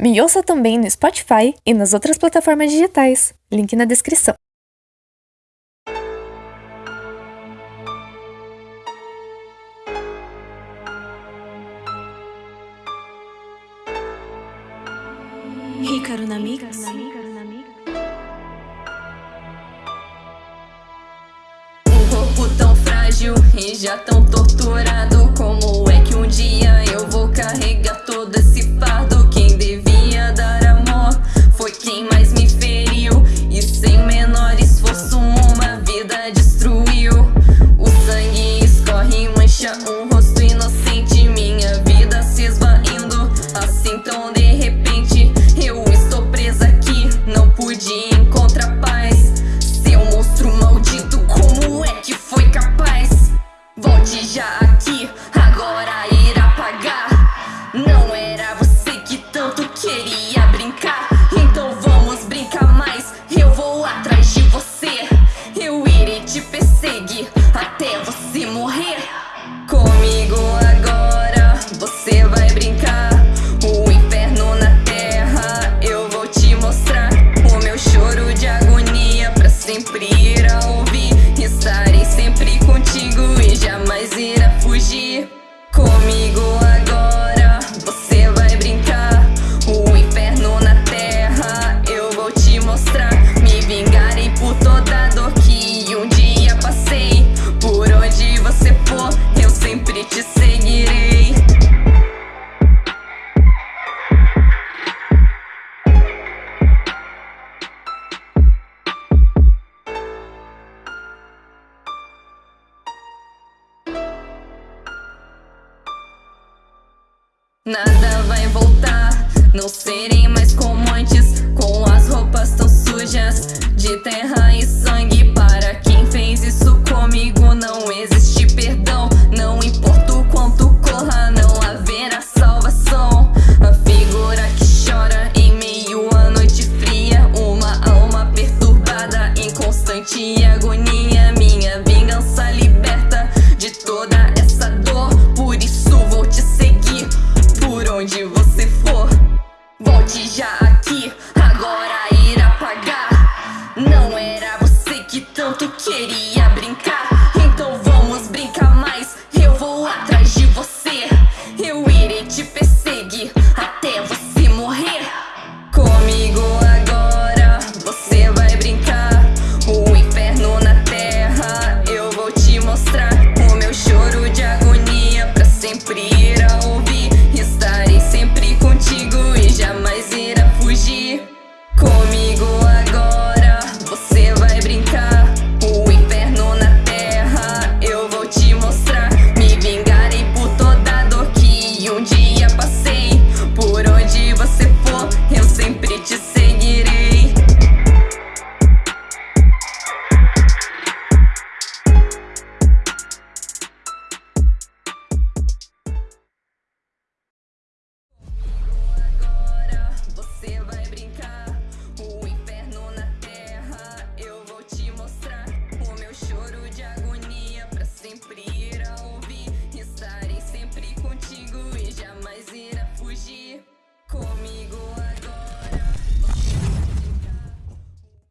Me ouça também no Spotify e nas outras plataformas digitais. Link na descrição. Ricardo Namix. Um corpo tão frágil e já tão torturado. Como é que um dia Nada vai voltar, não serei mais como antes. já aqui, agora irá pagar. Não era você que tanto queria brincar. Então vamos brincar mais, eu vou atrás de você. Eu irei te perseguir até você morrer.